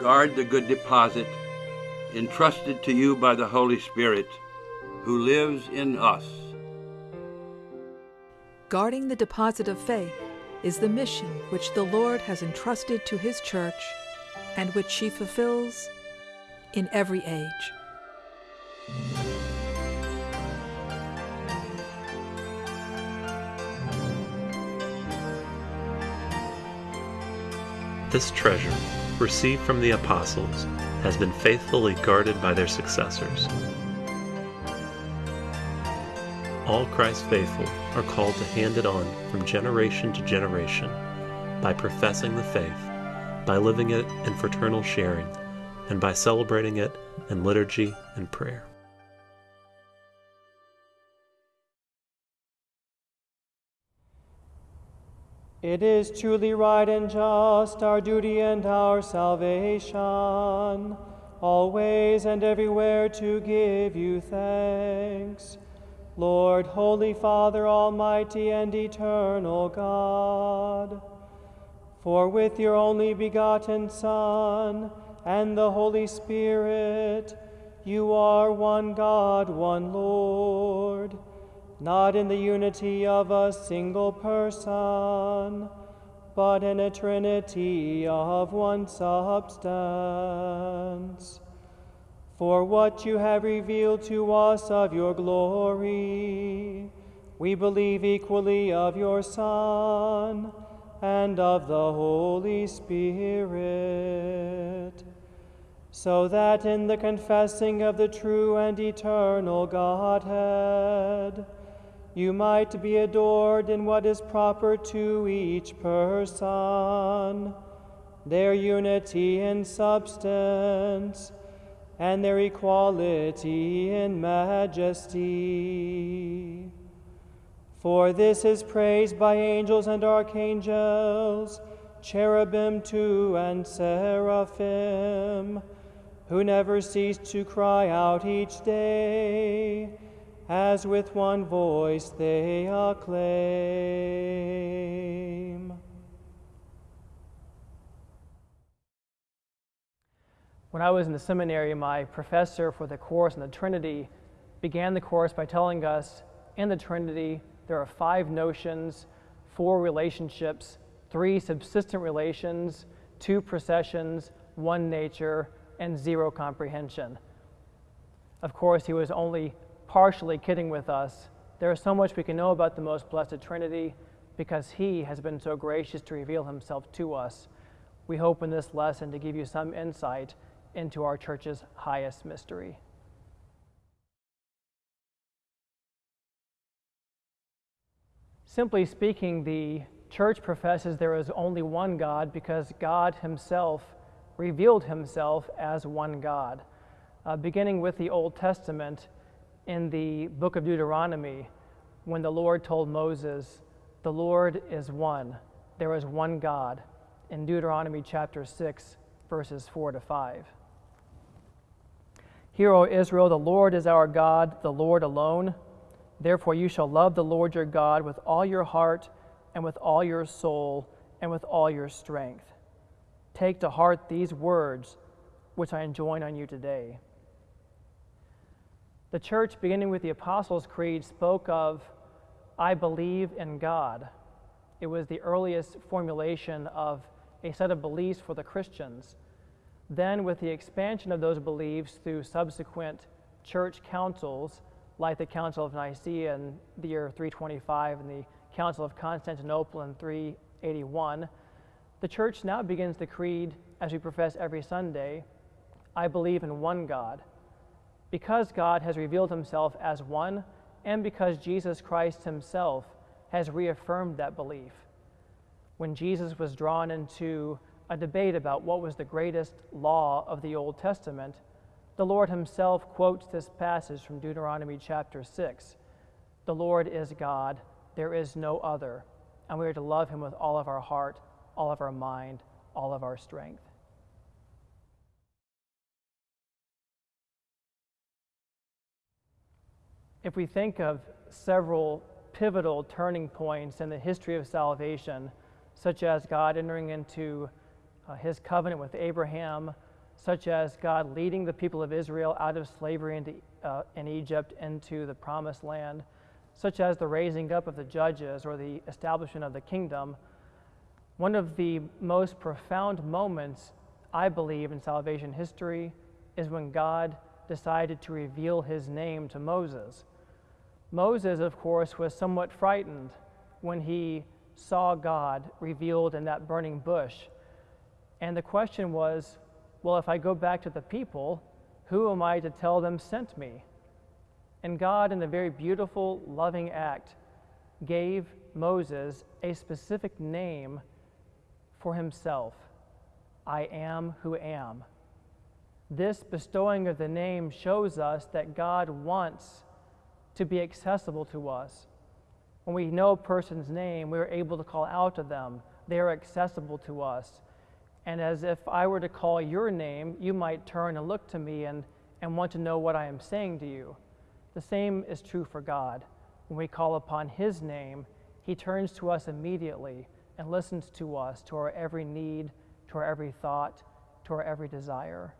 guard the good deposit entrusted to you by the Holy Spirit who lives in us. Guarding the deposit of faith is the mission which the Lord has entrusted to His church and which she fulfills in every age. This treasure, received from the apostles, has been faithfully guarded by their successors. All Christ's faithful are called to hand it on from generation to generation by professing the faith, by living it in fraternal sharing, and by celebrating it in liturgy and prayer. It is truly right and just, our duty and our salvation, always and everywhere to give you thanks. Lord, Holy Father, Almighty and Eternal God, for with your only begotten Son and the Holy Spirit, you are one God, one Lord not in the unity of a single person, but in a trinity of one substance. For what you have revealed to us of your glory, we believe equally of your Son and of the Holy Spirit so that in the confessing of the true and eternal Godhead, you might be adored in what is proper to each person, their unity in substance, and their equality in majesty. For this is praised by angels and archangels, cherubim too, and seraphim, who never cease to cry out each day as with one voice they acclaim. When I was in the seminary, my professor for the course in the Trinity began the course by telling us in the Trinity there are five notions, four relationships, three subsistent relations, two processions, one nature, and zero comprehension. Of course, he was only partially kidding with us. There is so much we can know about the most blessed Trinity because He has been so gracious to reveal Himself to us. We hope in this lesson to give you some insight into our church's highest mystery. Simply speaking, the church professes there is only one God because God Himself revealed Himself as one God. Uh, beginning with the Old Testament, in the book of Deuteronomy when the Lord told Moses, The Lord is one, there is one God, in Deuteronomy chapter 6, verses 4 to 5. Hear, O Israel, the Lord is our God, the Lord alone. Therefore, you shall love the Lord your God with all your heart, and with all your soul, and with all your strength. Take to heart these words which I enjoin on you today. The church, beginning with the Apostles' Creed, spoke of, I believe in God. It was the earliest formulation of a set of beliefs for the Christians. Then, with the expansion of those beliefs through subsequent church councils, like the Council of Nicaea in the year 325 and the Council of Constantinople in 381, the church now begins the creed as we profess every Sunday I believe in one God because God has revealed himself as one, and because Jesus Christ himself has reaffirmed that belief. When Jesus was drawn into a debate about what was the greatest law of the Old Testament, the Lord himself quotes this passage from Deuteronomy chapter 6 The Lord is God, there is no other, and we are to love him with all of our heart, all of our mind, all of our strength. If we think of several pivotal turning points in the history of salvation, such as God entering into uh, his covenant with Abraham, such as God leading the people of Israel out of slavery into, uh, in Egypt into the promised land, such as the raising up of the judges or the establishment of the kingdom, one of the most profound moments, I believe, in salvation history is when God decided to reveal his name to Moses. Moses, of course, was somewhat frightened when he saw God revealed in that burning bush. And the question was, well, if I go back to the people, who am I to tell them sent me? And God, in a very beautiful, loving act, gave Moses a specific name for himself I am who am. This bestowing of the name shows us that God wants to be accessible to us. When we know a person's name, we're able to call out to them. They are accessible to us. And as if I were to call your name, you might turn and look to me and, and want to know what I am saying to you. The same is true for God. When we call upon His name, He turns to us immediately and listens to us, to our every need, to our every thought, to our every desire.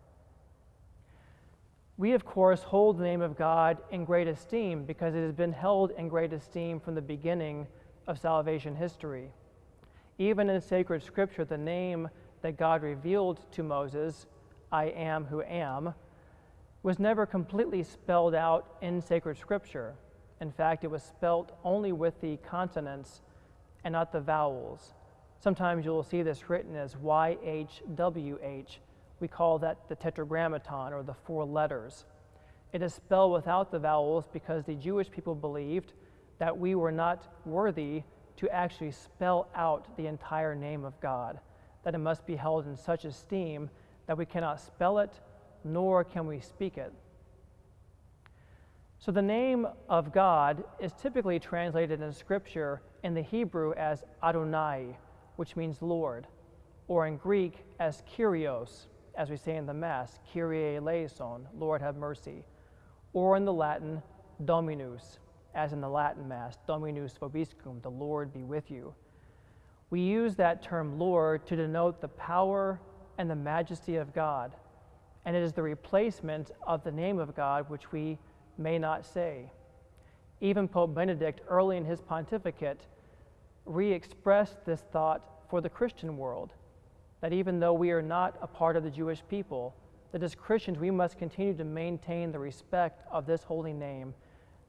We, of course, hold the name of God in great esteem because it has been held in great esteem from the beginning of salvation history. Even in sacred scripture, the name that God revealed to Moses, I am who am, was never completely spelled out in sacred scripture. In fact, it was spelt only with the consonants and not the vowels. Sometimes you will see this written as YHWH, we call that the tetragrammaton or the four letters. It is spelled without the vowels because the Jewish people believed that we were not worthy to actually spell out the entire name of God, that it must be held in such esteem that we cannot spell it, nor can we speak it. So the name of God is typically translated in Scripture in the Hebrew as Adonai, which means Lord, or in Greek as Kyrios, as we say in the Mass, Kyrie eleison, Lord have mercy, or in the Latin, Dominus, as in the Latin Mass, Dominus vobiscum, the Lord be with you. We use that term Lord to denote the power and the majesty of God, and it is the replacement of the name of God which we may not say. Even Pope Benedict, early in his pontificate, re expressed this thought for the Christian world that even though we are not a part of the Jewish people, that as Christians we must continue to maintain the respect of this holy name,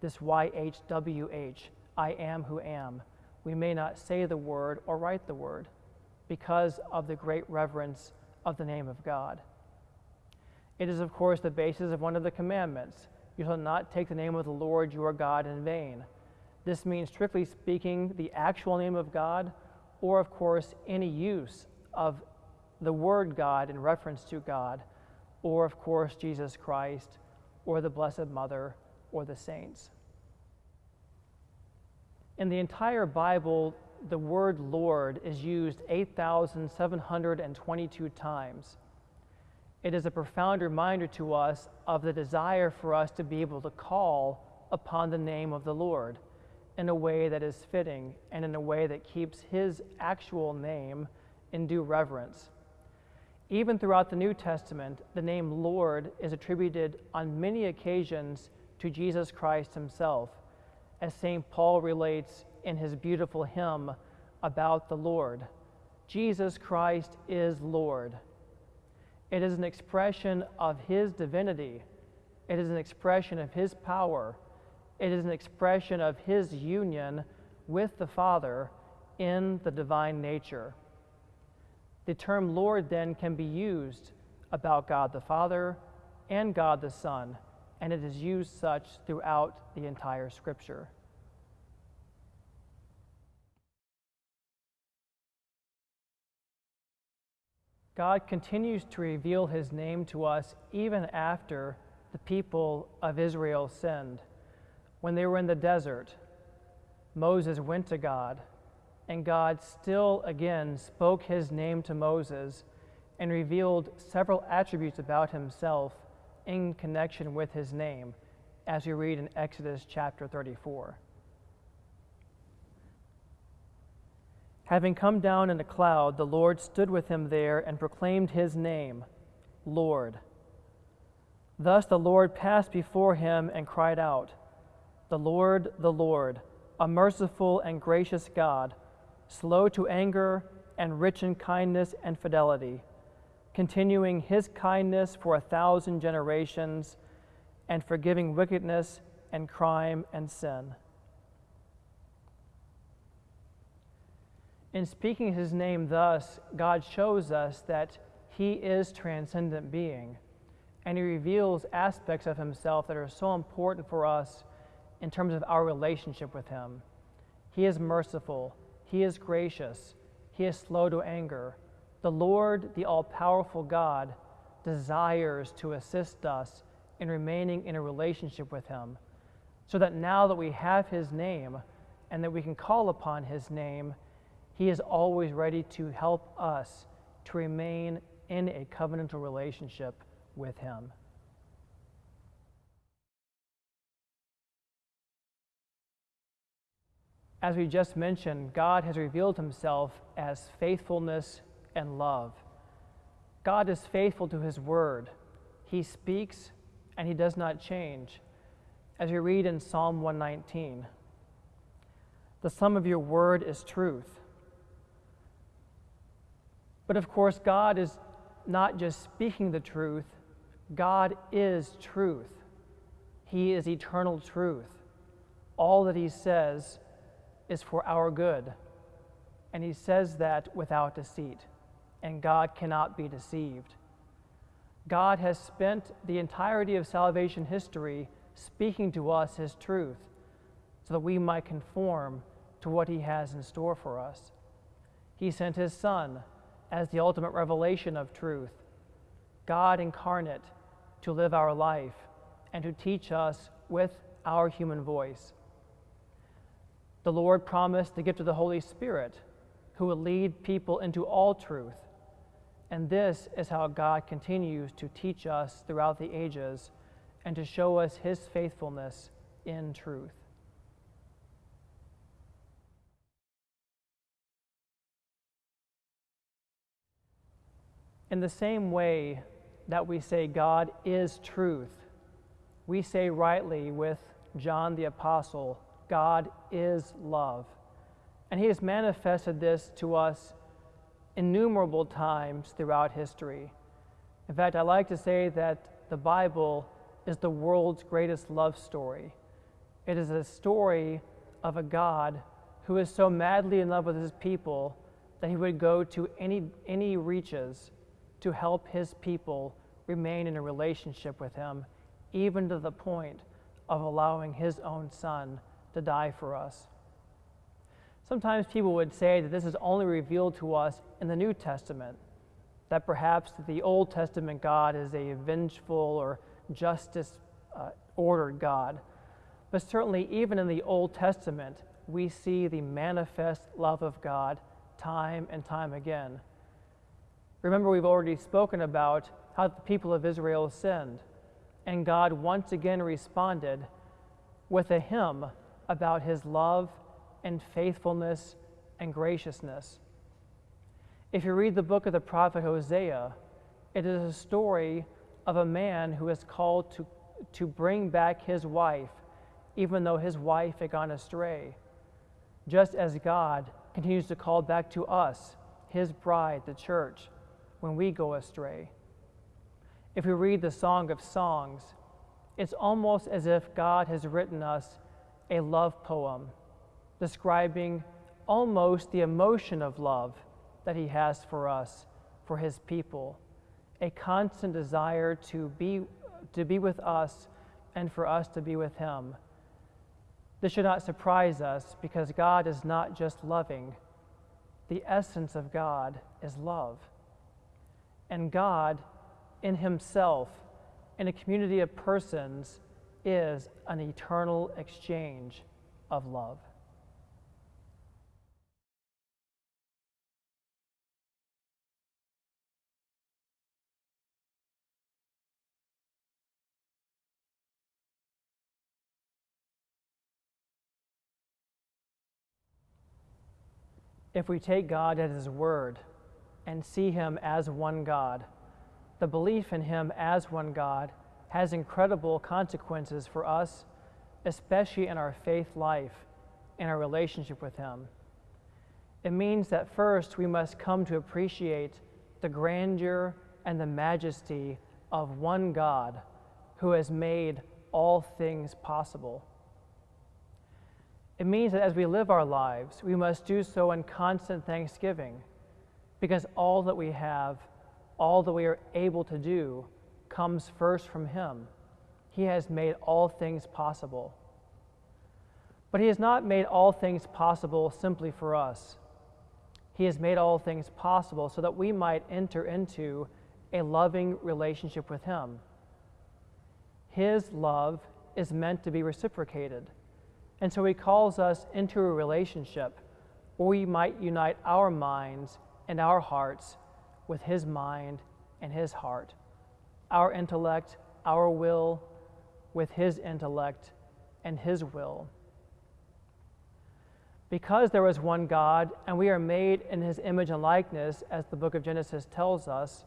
this YHWH, I am who am. We may not say the word or write the word because of the great reverence of the name of God. It is, of course, the basis of one of the commandments. You shall not take the name of the Lord your God in vain. This means, strictly speaking, the actual name of God, or, of course, any use of the Word God in reference to God, or of course Jesus Christ, or the Blessed Mother, or the saints. In the entire Bible, the word Lord is used 8,722 times. It is a profound reminder to us of the desire for us to be able to call upon the name of the Lord in a way that is fitting and in a way that keeps His actual name in due reverence. Even throughout the New Testament, the name Lord is attributed on many occasions to Jesus Christ himself, as St. Paul relates in his beautiful hymn about the Lord. Jesus Christ is Lord. It is an expression of his divinity. It is an expression of his power. It is an expression of his union with the Father in the divine nature. The term Lord then can be used about God the Father and God the Son, and it is used such throughout the entire Scripture. God continues to reveal his name to us even after the people of Israel sinned. When they were in the desert, Moses went to God and God still again spoke his name to Moses and revealed several attributes about himself in connection with his name, as we read in Exodus chapter 34. Having come down in a cloud, the Lord stood with him there and proclaimed his name Lord. Thus the Lord passed before him and cried out, The Lord, the Lord, a merciful and gracious God, slow to anger and rich in kindness and fidelity, continuing his kindness for a thousand generations and forgiving wickedness and crime and sin. In speaking his name thus, God shows us that he is transcendent being, and he reveals aspects of himself that are so important for us in terms of our relationship with him. He is merciful, he is gracious, he is slow to anger. The Lord, the all powerful God, desires to assist us in remaining in a relationship with him, so that now that we have his name and that we can call upon his name, he is always ready to help us to remain in a covenantal relationship with Him. As we just mentioned, God has revealed Himself as faithfulness and love. God is faithful to His word. He speaks and He does not change. As we read in Psalm 119, the sum of your word is truth. But of course, God is not just speaking the truth, God is truth. He is eternal truth. All that He says is for our good. And He says that without deceit. And God cannot be deceived. God has spent the entirety of salvation history speaking to us His truth so that we might conform to what He has in store for us. He sent His Son as the ultimate revelation of truth, God incarnate to live our life and to teach us with our human voice. The Lord promised the gift of the Holy Spirit, who will lead people into all truth. And this is how God continues to teach us throughout the ages and to show us his faithfulness in truth. In the same way that we say God is truth, we say rightly with John the Apostle, God is love. And he has manifested this to us innumerable times throughout history. In fact, I like to say that the Bible is the world's greatest love story. It is a story of a God who is so madly in love with his people that he would go to any, any reaches to help his people remain in a relationship with him, even to the point of allowing his own son to die for us. Sometimes people would say that this is only revealed to us in the New Testament, that perhaps the Old Testament God is a vengeful or justice uh, ordered God. But certainly, even in the Old Testament, we see the manifest love of God time and time again. Remember, we've already spoken about how the people of Israel sinned, and God once again responded with a hymn about his love and faithfulness and graciousness. If you read the book of the prophet Hosea, it is a story of a man who is called to, to bring back his wife, even though his wife had gone astray, just as God continues to call back to us, his bride, the church when we go astray. If we read the Song of Songs, it's almost as if God has written us a love poem describing almost the emotion of love that He has for us, for His people, a constant desire to be, to be with us and for us to be with Him. This should not surprise us because God is not just loving, the essence of God is love and God in Himself in a community of persons is an eternal exchange of love. If we take God at His word, and see him as one God, the belief in Him as one God has incredible consequences for us, especially in our faith life and our relationship with Him. It means that first we must come to appreciate the grandeur and the majesty of one God who has made all things possible. It means that as we live our lives, we must do so in constant thanksgiving because all that we have, all that we are able to do, comes first from Him. He has made all things possible. But He has not made all things possible simply for us. He has made all things possible so that we might enter into a loving relationship with Him. His love is meant to be reciprocated. And so He calls us into a relationship where we might unite our minds and our hearts with His mind and His heart, our intellect, our will, with His intellect and His will. Because there is one God and we are made in His image and likeness, as the book of Genesis tells us,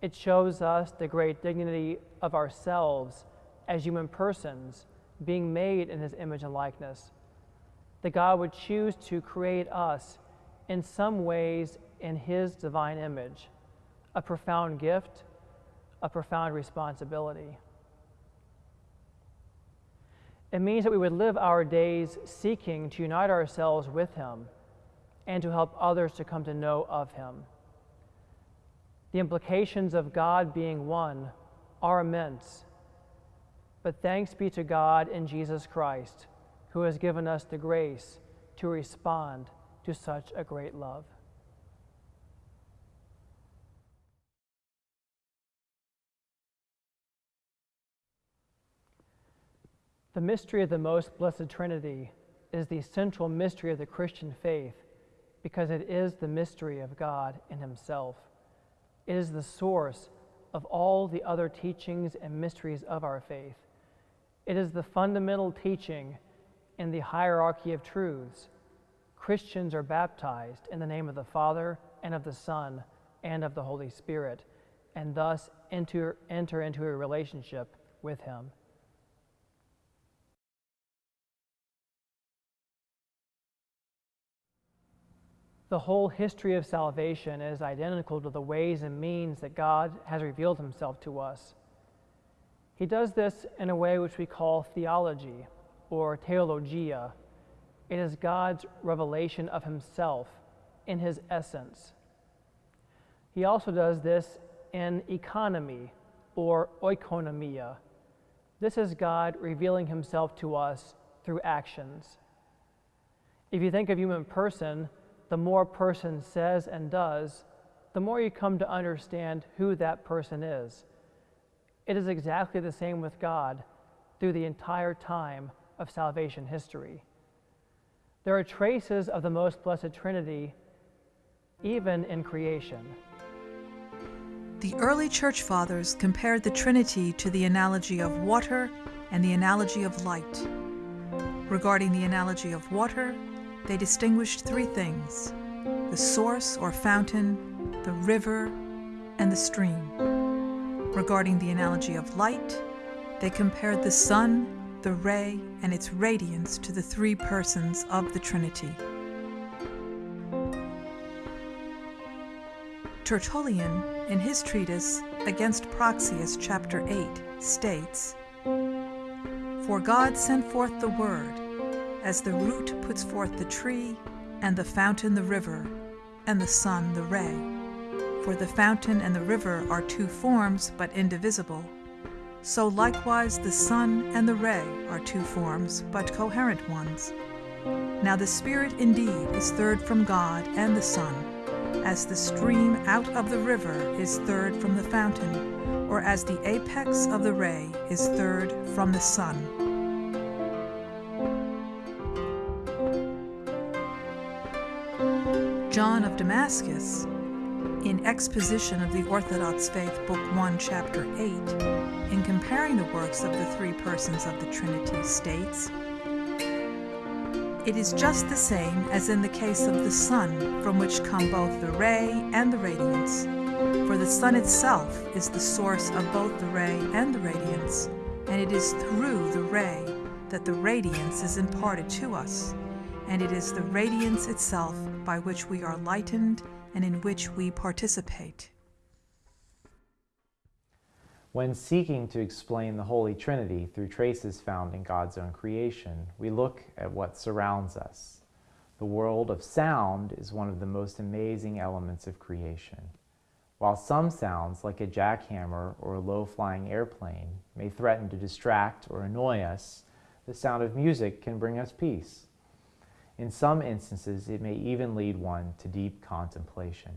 it shows us the great dignity of ourselves as human persons being made in his image and likeness. That God would choose to create us in some ways in his divine image, a profound gift, a profound responsibility. It means that we would live our days seeking to unite ourselves with him and to help others to come to know of him. The implications of God being one are immense but thanks be to God in Jesus Christ, who has given us the grace to respond to such a great love. The mystery of the most blessed Trinity is the central mystery of the Christian faith because it is the mystery of God in Himself. It is the source of all the other teachings and mysteries of our faith. It is the fundamental teaching in the hierarchy of truths. Christians are baptized in the name of the Father and of the Son and of the Holy Spirit, and thus enter, enter into a relationship with Him. The whole history of salvation is identical to the ways and means that God has revealed Himself to us. He does this in a way which we call theology or theologia. It is God's revelation of himself in his essence. He also does this in economy or oikonomia. This is God revealing himself to us through actions. If you think of human person, the more person says and does, the more you come to understand who that person is. It is exactly the same with God through the entire time of salvation history. There are traces of the most blessed Trinity even in creation. The early church fathers compared the Trinity to the analogy of water and the analogy of light. Regarding the analogy of water, they distinguished three things the source or fountain, the river, and the stream. Regarding the analogy of light, they compared the sun, the ray, and its radiance to the three persons of the Trinity. Tertullian, in his treatise Against Praxeas, chapter 8, states For God sent forth the Word, as the root puts forth the tree, and the fountain the river, and the sun the ray for the fountain and the river are two forms, but indivisible. So likewise the sun and the ray are two forms, but coherent ones. Now the Spirit indeed is third from God and the Son, as the stream out of the river is third from the fountain, or as the apex of the ray is third from the sun. John of Damascus in Exposition of the Orthodox Faith, Book 1, Chapter 8, in comparing the works of the three persons of the Trinity, states It is just the same as in the case of the sun, from which come both the ray and the radiance. For the sun itself is the source of both the ray and the radiance, and it is through the ray that the radiance is imparted to us, and it is the radiance itself by which we are lightened and in which we participate. When seeking to explain the Holy Trinity through traces found in God's own creation, we look at what surrounds us. The world of sound is one of the most amazing elements of creation. While some sounds, like a jackhammer or a low flying airplane, may threaten to distract or annoy us, the sound of music can bring us peace. In some instances, it may even lead one to deep contemplation.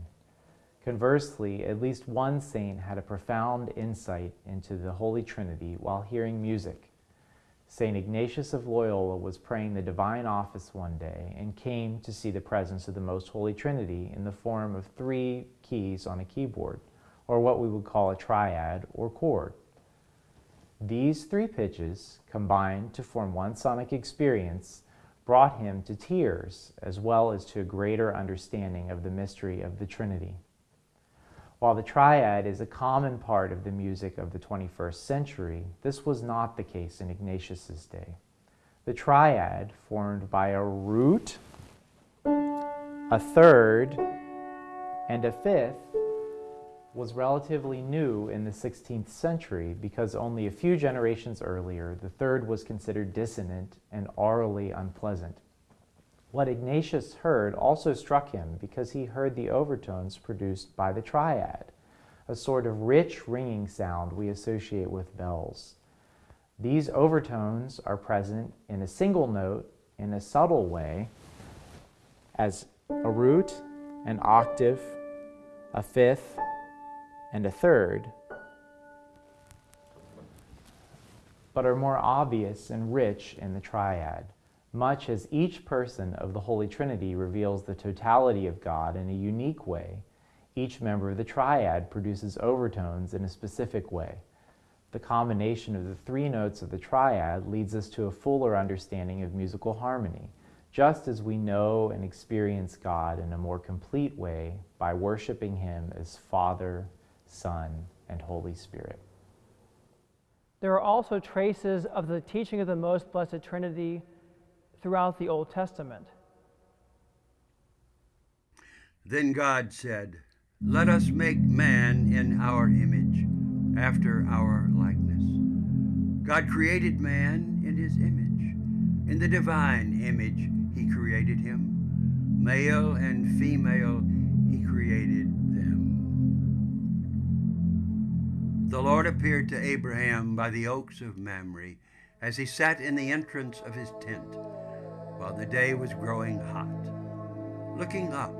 Conversely, at least one saint had a profound insight into the Holy Trinity while hearing music. St. Ignatius of Loyola was praying the divine office one day and came to see the presence of the Most Holy Trinity in the form of three keys on a keyboard, or what we would call a triad or chord. These three pitches, combined to form one sonic experience, brought him to tears as well as to a greater understanding of the mystery of the Trinity. While the triad is a common part of the music of the 21st century, this was not the case in Ignatius's day. The triad, formed by a root, a third, and a fifth, was relatively new in the 16th century because only a few generations earlier the third was considered dissonant and aurally unpleasant. What Ignatius heard also struck him because he heard the overtones produced by the triad, a sort of rich ringing sound we associate with bells. These overtones are present in a single note in a subtle way as a root, an octave, a fifth, and a third, but are more obvious and rich in the triad, much as each person of the Holy Trinity reveals the totality of God in a unique way. Each member of the triad produces overtones in a specific way. The combination of the three notes of the triad leads us to a fuller understanding of musical harmony, just as we know and experience God in a more complete way by worshiping Him as Father, Son, and Holy Spirit. There are also traces of the teaching of the Most Blessed Trinity throughout the Old Testament. Then God said, Let us make man in our image, after our likeness. God created man in his image. In the divine image, he created him. Male and female, he created the Lord appeared to Abraham by the oaks of Mamre as he sat in the entrance of his tent while the day was growing hot. Looking up,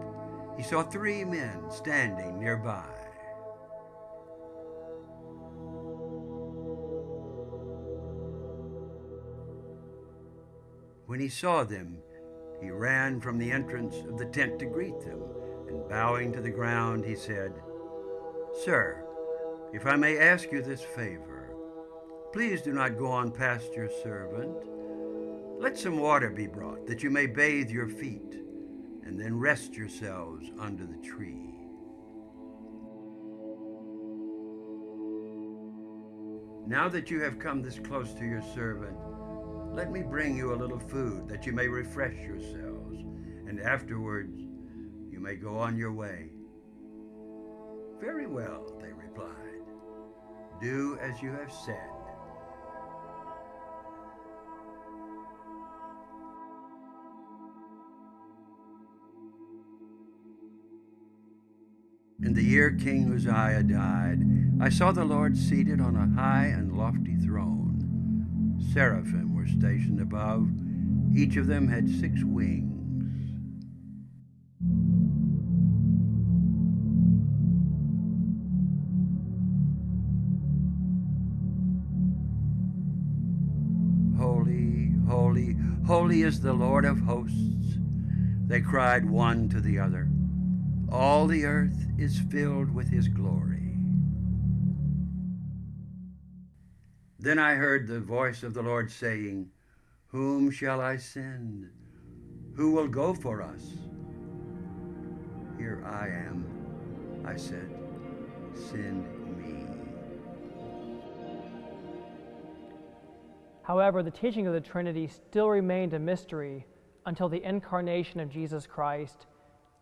he saw three men standing nearby. When he saw them, he ran from the entrance of the tent to greet them, and bowing to the ground, he said, Sir, if I may ask you this favor, please do not go on past your servant. Let some water be brought, that you may bathe your feet, and then rest yourselves under the tree. Now that you have come this close to your servant, let me bring you a little food, that you may refresh yourselves, and afterwards you may go on your way. Very well, they replied. Do as you have said. In the year King Uzziah died, I saw the Lord seated on a high and lofty throne. Seraphim were stationed above. Each of them had six wings. Holy, is the Lord of hosts. They cried one to the other. All the earth is filled with his glory. Then I heard the voice of the Lord saying, Whom shall I send? Who will go for us? Here I am, I said. send However, the teaching of the Trinity still remained a mystery until the incarnation of Jesus Christ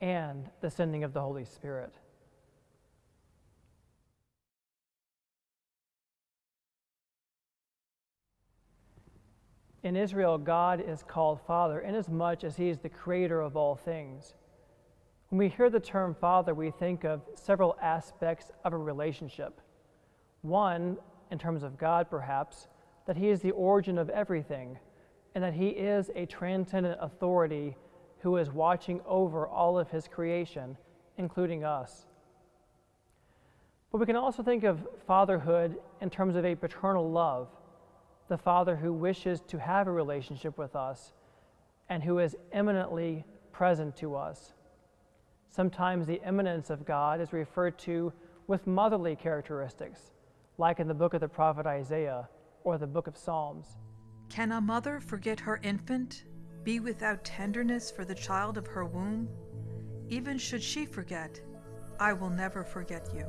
and the sending of the Holy Spirit. In Israel, God is called Father inasmuch as He is the creator of all things. When we hear the term Father, we think of several aspects of a relationship. One, in terms of God perhaps, that He is the origin of everything, and that He is a transcendent authority who is watching over all of His creation, including us. But we can also think of fatherhood in terms of a paternal love the Father who wishes to have a relationship with us and who is eminently present to us. Sometimes the eminence of God is referred to with motherly characteristics, like in the book of the prophet Isaiah or the book of Psalms. Can a mother forget her infant, be without tenderness for the child of her womb? Even should she forget, I will never forget you.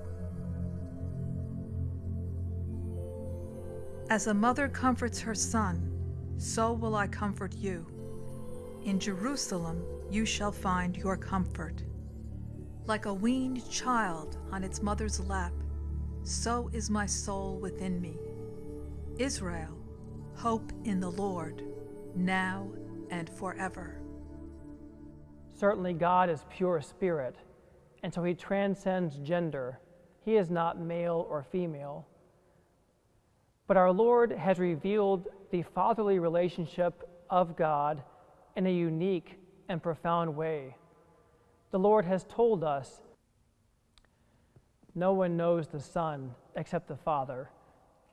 As a mother comforts her son, so will I comfort you. In Jerusalem you shall find your comfort. Like a weaned child on its mother's lap, so is my soul within me. Israel, hope in the Lord, now and forever. Certainly, God is pure spirit, and so he transcends gender. He is not male or female. But our Lord has revealed the fatherly relationship of God in a unique and profound way. The Lord has told us no one knows the Son except the Father,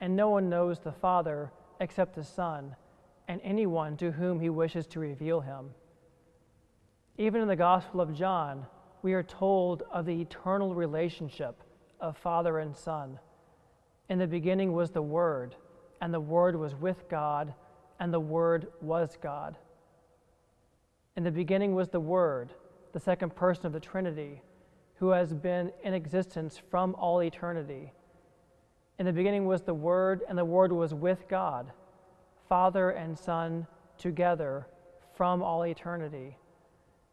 and no one knows the Father except the Son, and anyone to whom he wishes to reveal him. Even in the Gospel of John, we are told of the eternal relationship of Father and Son. In the beginning was the Word, and the Word was with God, and the Word was God. In the beginning was the Word, the second person of the Trinity, who has been in existence from all eternity. In the beginning was the Word, and the Word was with God, Father and Son together from all eternity.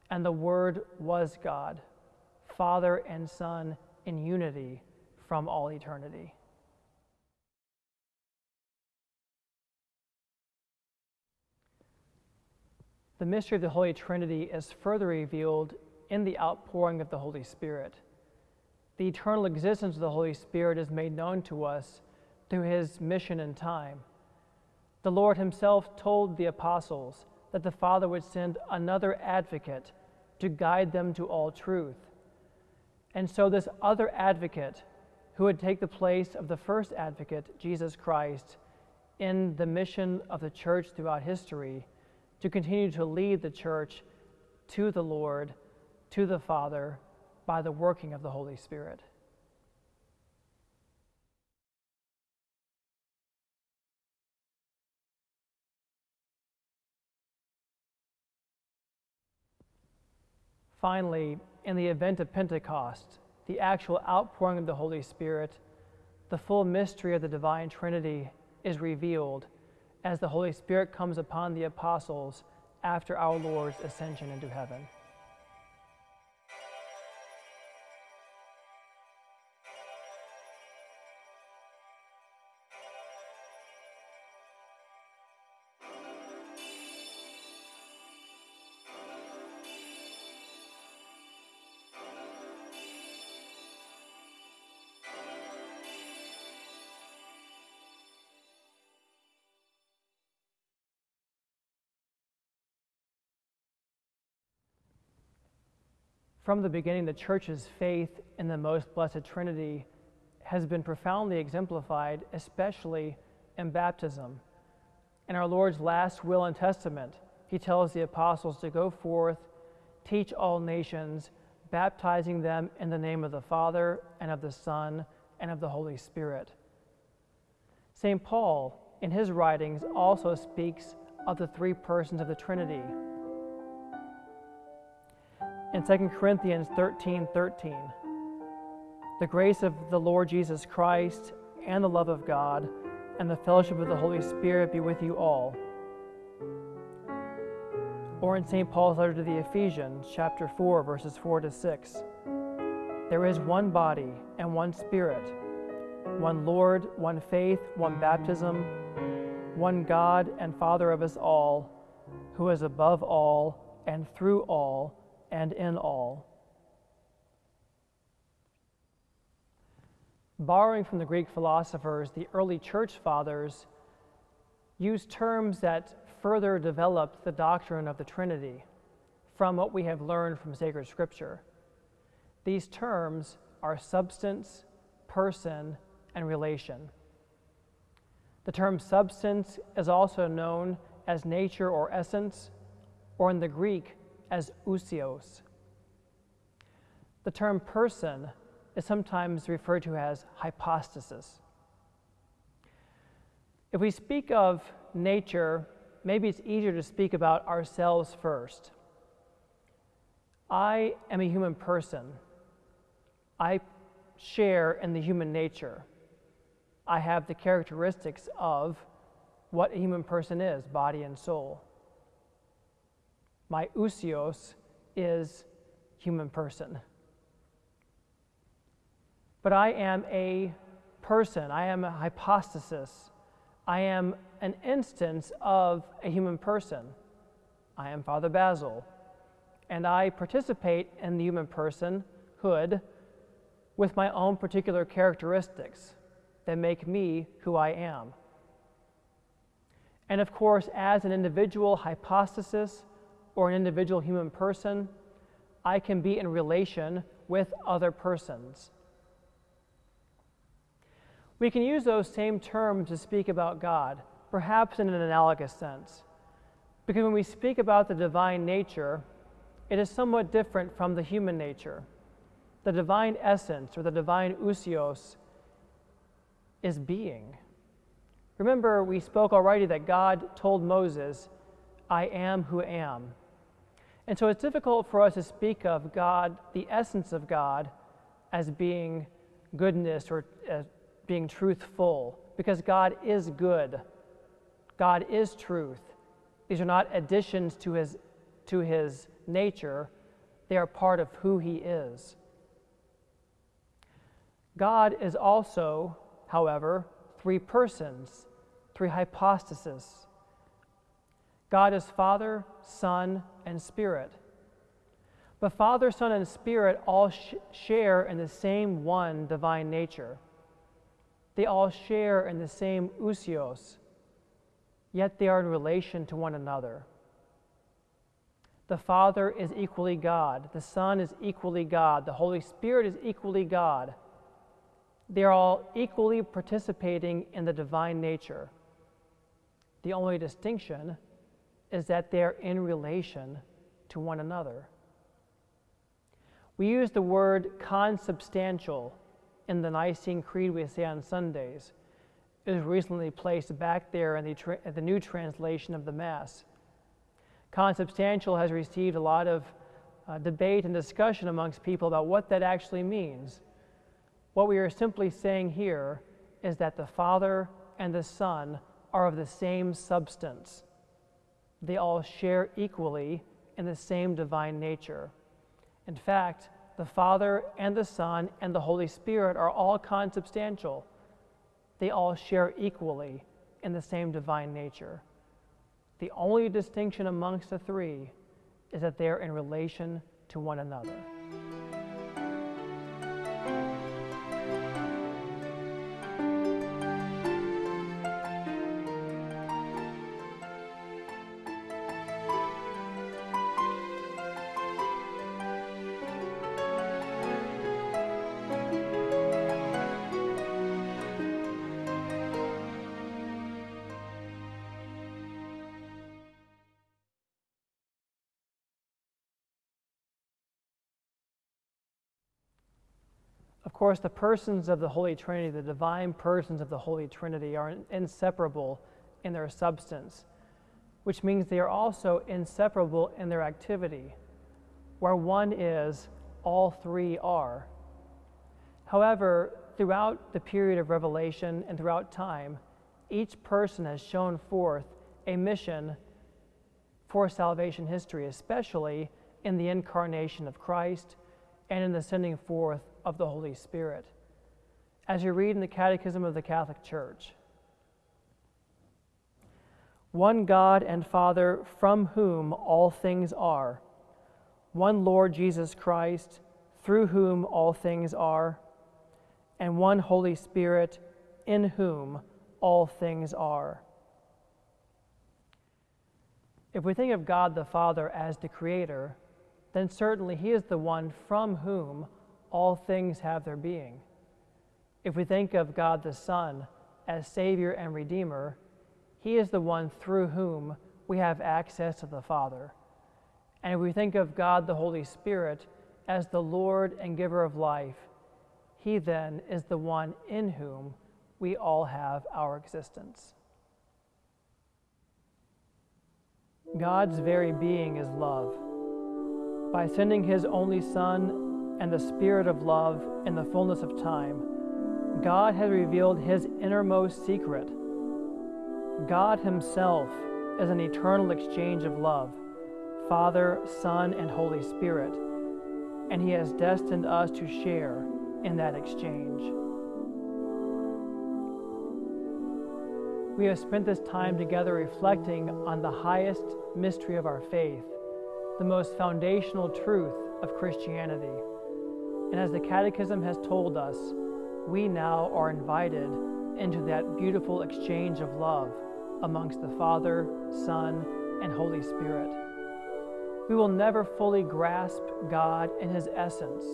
And the Word was God, Father and Son in unity from all eternity. The mystery of the Holy Trinity is further revealed in the outpouring of the Holy Spirit. The eternal existence of the Holy Spirit is made known to us through his mission in time. The Lord himself told the apostles that the Father would send another advocate to guide them to all truth. And so, this other advocate, who would take the place of the first advocate, Jesus Christ, in the mission of the church throughout history, to continue to lead the church to the Lord, to the Father, by the working of the Holy Spirit. Finally, in the event of Pentecost, the actual outpouring of the Holy Spirit, the full mystery of the divine Trinity is revealed as the Holy Spirit comes upon the apostles after our Lord's ascension into heaven. From the beginning, the Church's faith in the most blessed Trinity has been profoundly exemplified, especially in baptism. In our Lord's last will and testament, he tells the apostles to go forth, teach all nations, baptizing them in the name of the Father, and of the Son, and of the Holy Spirit. St. Paul, in his writings, also speaks of the three persons of the Trinity in 2 Corinthians 13 13. The grace of the Lord Jesus Christ and the love of God and the fellowship of the Holy Spirit be with you all. Or in St. Paul's letter to the Ephesians, chapter 4, verses 4 to 6. There is one body and one Spirit, one Lord, one faith, one baptism, one God and Father of us all, who is above all and through all and in all. Borrowing from the Greek philosophers, the early church fathers used terms that further developed the doctrine of the Trinity from what we have learned from sacred scripture. These terms are substance, person, and relation. The term substance is also known as nature or essence, or in the Greek as ousios. The term person is sometimes referred to as hypostasis. If we speak of nature, maybe it's easier to speak about ourselves first. I am a human person. I share in the human nature. I have the characteristics of what a human person is body and soul. My ousios is human person. But I am a person, I am a hypostasis, I am an instance of a human person. I am Father Basil, and I participate in the human personhood with my own particular characteristics that make me who I am. And of course, as an individual hypostasis or an individual human person, I can be in relation with other persons. We can use those same terms to speak about God, perhaps in an analogous sense. Because when we speak about the divine nature, it is somewhat different from the human nature. The divine essence or the divine ousios is being. Remember, we spoke already that God told Moses, I am who am. And so it's difficult for us to speak of God, the essence of God, as being goodness or as being truthful because God is good. God is truth. These are not additions to his, to his nature, they are part of who he is. God is also, however, three persons, three hypostases. God is Father, Son, and Spirit. But Father, Son, and Spirit all sh- share in the same one divine nature. They all share in the same ousios, yet they are in relation to one another. The Father is equally God, the Son is equally God, the Holy Spirit is equally God. They are all equally participating in the divine nature. The only distinction is that they are in relation to one another. We use the word consubstantial in the Nicene Creed we say on Sundays. It was recently placed back there in the, the new translation of the Mass. Consubstantial has received a lot of uh, debate and discussion amongst people about what that actually means. What we are simply saying here is that the Father and the Son are of the same substance. They all share equally in the same divine nature. In fact, the Father and the Son and the Holy Spirit are all consubstantial. They all share equally in the same divine nature. The only distinction amongst the three is that they're in relation to one another. Course, the persons of the Holy Trinity, the divine persons of the Holy Trinity, are inseparable in their substance, which means they are also inseparable in their activity. Where one is, all three are. However, throughout the period of revelation and throughout time, each person has shown forth a mission for salvation history, especially in the incarnation of Christ and in the sending forth of the Holy Spirit. As you read in the Catechism of the Catholic Church, one God and Father from whom all things are, one Lord Jesus Christ through whom all things are, and one Holy Spirit in whom all things are. If we think of God the Father as the Creator, then certainly He is the one from whom all things have their being. If we think of God the Son as Savior and Redeemer, He is the one through whom we have access to the Father. And if we think of God the Holy Spirit as the Lord and giver of life, He then is the one in whom we all have our existence. God's very being is love. By sending His only Son and the Spirit of love in the fullness of time, God has revealed His innermost secret. God Himself is an eternal exchange of love, Father, Son, and Holy Spirit, and He has destined us to share in that exchange. We have spent this time together reflecting on the highest mystery of our faith the most foundational truth of Christianity. And as the Catechism has told us, we now are invited into that beautiful exchange of love amongst the Father, Son, and Holy Spirit. We will never fully grasp God in His essence,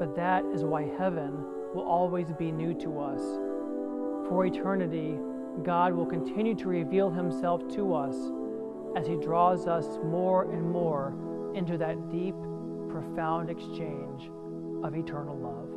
but that is why heaven will always be new to us. For eternity, God will continue to reveal Himself to us as He draws us more and more into that deep, profound exchange of eternal love.